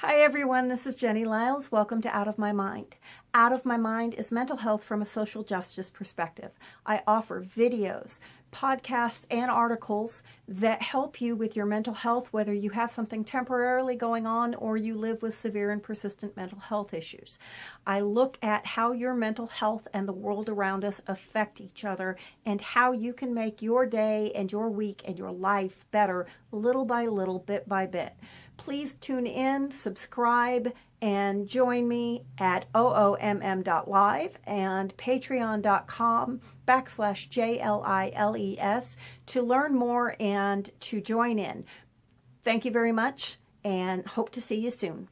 Hi everyone, this is Jenny Liles. Welcome to Out of My Mind. Out of My Mind is mental health from a social justice perspective. I offer videos, podcasts, and articles that help you with your mental health, whether you have something temporarily going on or you live with severe and persistent mental health issues. I look at how your mental health and the world around us affect each other and how you can make your day and your week and your life better little by little, bit by bit please tune in, subscribe, and join me at oomm.live and patreon.com backslash J-L-I-L-E-S to learn more and to join in. Thank you very much and hope to see you soon.